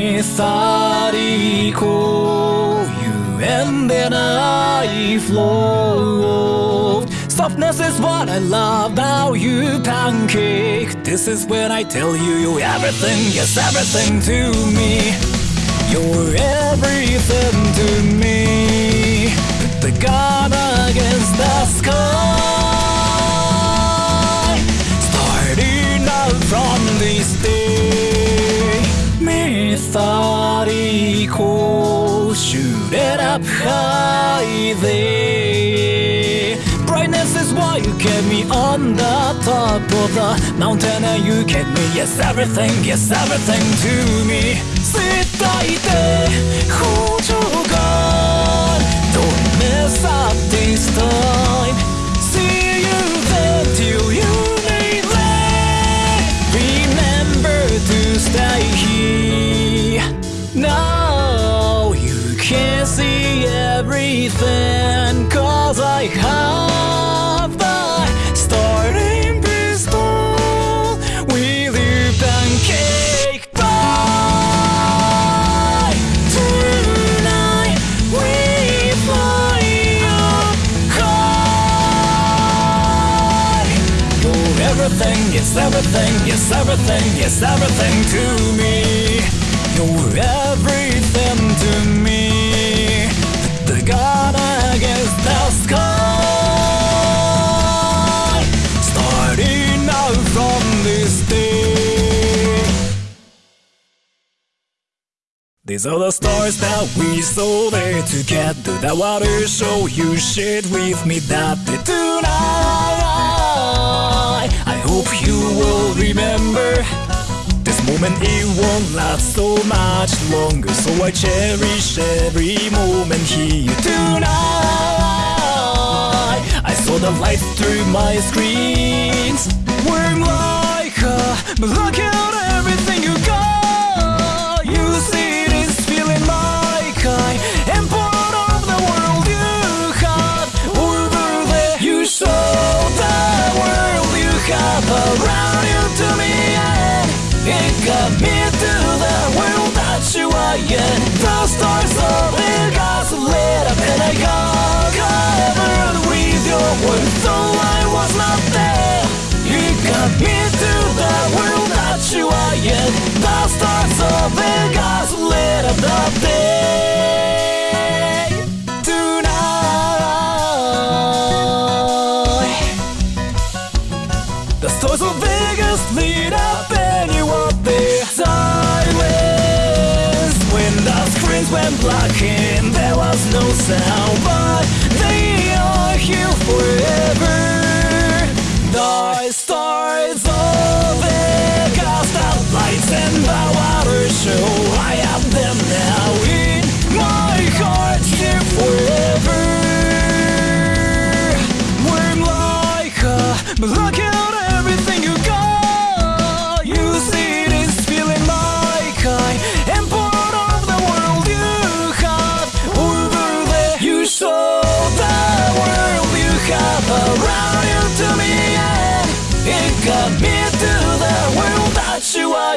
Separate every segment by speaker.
Speaker 1: methodical. You ended I flow. Softness is what I love about you, pancake. This is when I tell you you're everything, yes, everything to me. You're everything to me. Put the gun against the high there. Brightness is why you kept me on the top of the mountain and you kept me. Yes, everything, yes, everything to me. 伝えて補助が yes everything, yes everything, yes everything to me You're everything to me The God against the sky Starting out from this day These are the stars that we saw there together. That water show you shared with me that day tonight. Hope you will remember this moment. It won't last so much longer, so I cherish every moment here tonight. I saw the lights through my screens. We're like, but look everything in. The and there was no sound,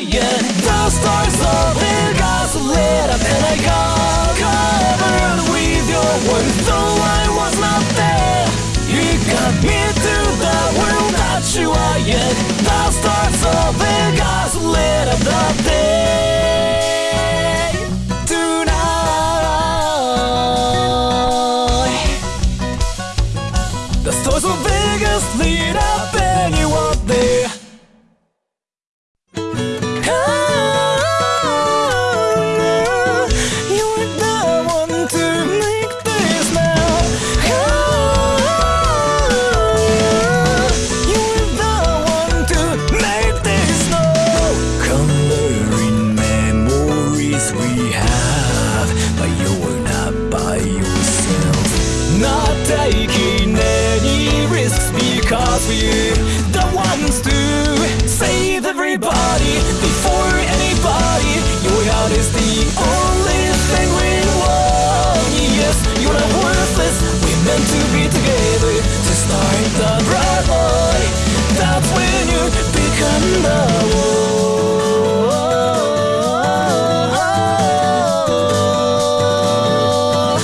Speaker 1: the stars of Vegas lit up an read your work though I was not there. You come into the stars of Vegas lit up the day to be together To start the bright light. That's when you become the one.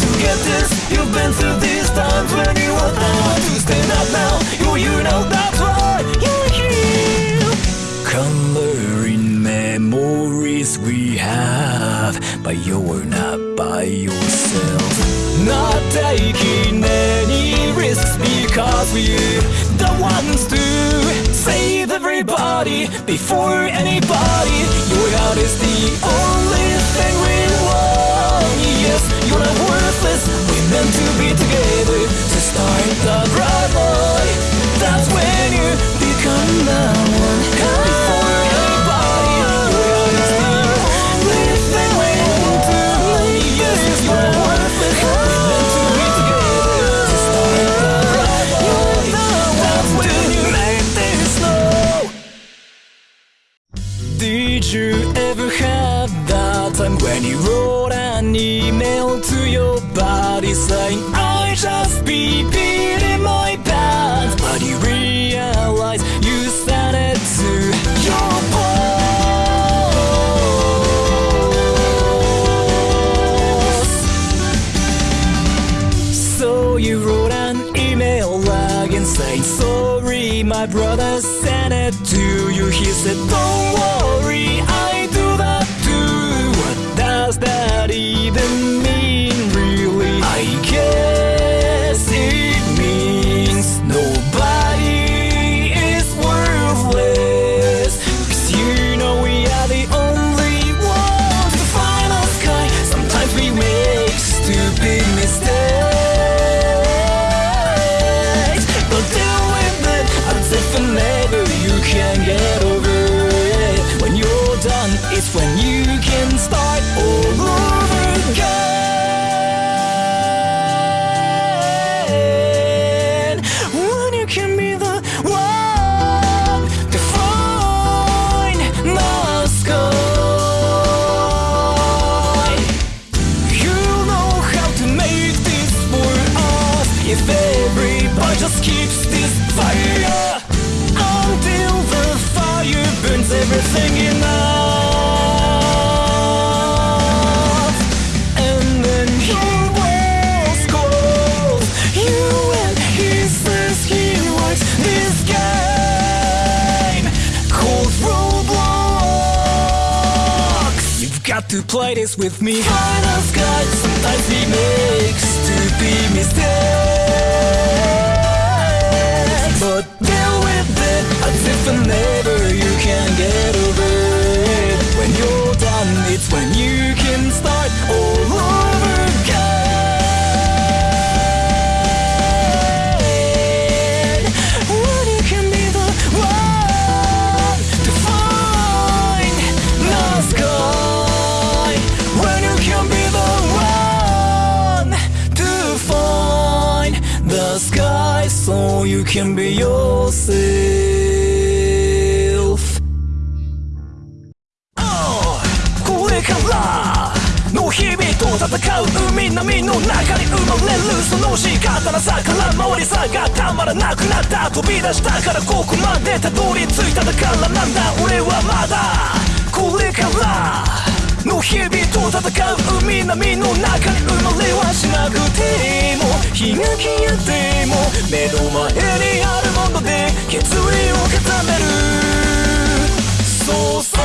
Speaker 1: To get this, you've been through these times When you were now to stand up now You, you know that's why you're here. Coloring memories we have But you're not by yourself. Not taking any risks because we're the ones to save everybody before anybody. Your heart is the only thing we want. Yes, you're not worthless. Did you ever have that time when you wrote an email to your buddy saying I just peed in my pants but you realize you sent it to your boss. So you wrote saying sorry my brother sent it to you. He said don't worry I do that too what does that even mean play this with me. Us guys can be yourself. これからの日々と戦う海波の中に生まれるその仕方なさから回りさがたまらなくなった。飛び出したからここまでたどり着いただからなんだ。俺はまだこれから。の日々と戦う海波の中に生まれはしなくても日が消えても目の前にあるもので決意を固める。そうさ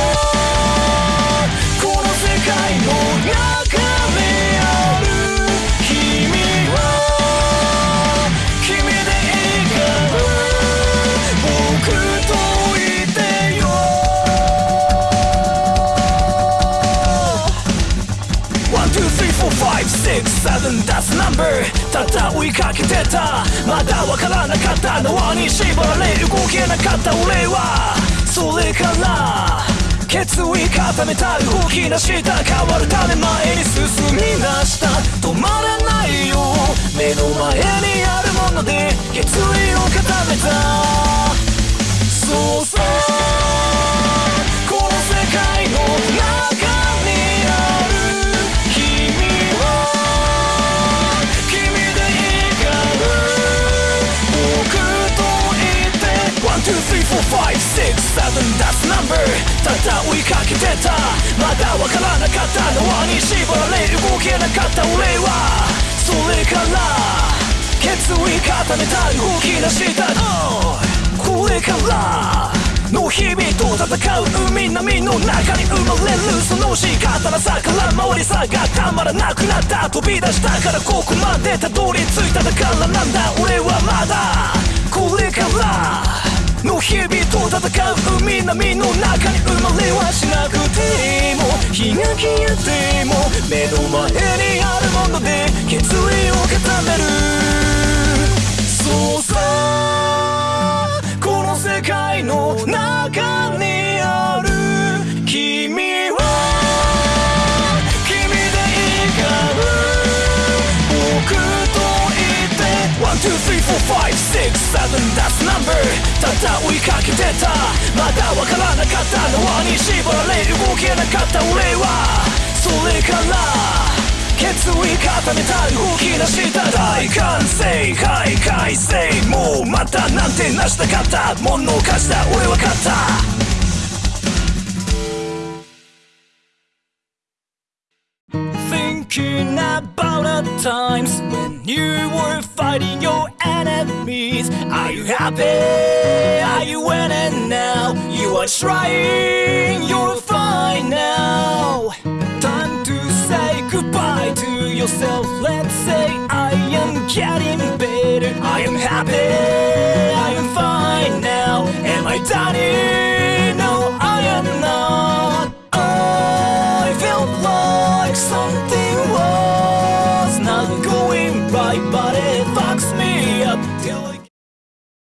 Speaker 1: four, five, six, seven, that's number. ただ追いかけてた。まだわからなかった縄に縛られ動けなかった俺は。それから決意固めた動き出した変わるため前に進み出した。止まらないよ。目の前にあるもので決意を固めた。ただ追いかけてた。まだわからなかった縄に縛られ動けなかった俺は。それから決意固めた動き出した、これからの日々と戦う海波の中に生まれるその仕方なさから回りさがたまらなくなった。飛び出したからここまでたどり着いただからなんだ俺はまだ。これからの日々と戦う海波の中に生まれはしなくても日が消えても目の前にあるもので決意を固める。そうさこの世界の中に number た追いかけてたまだわからなかった縄に縛られ動けなかった俺はそれから決意固めた動き出した大歓声はい快晴もうまたなんてなしたかったものを貸した俺は勝った。Thinking about the times you were fighting your enemies. Are you happy? Are you winning now? You are trying, you're fine now. Time to say goodbye to yourself. Let's say I am getting better. I am happy, I am fine now.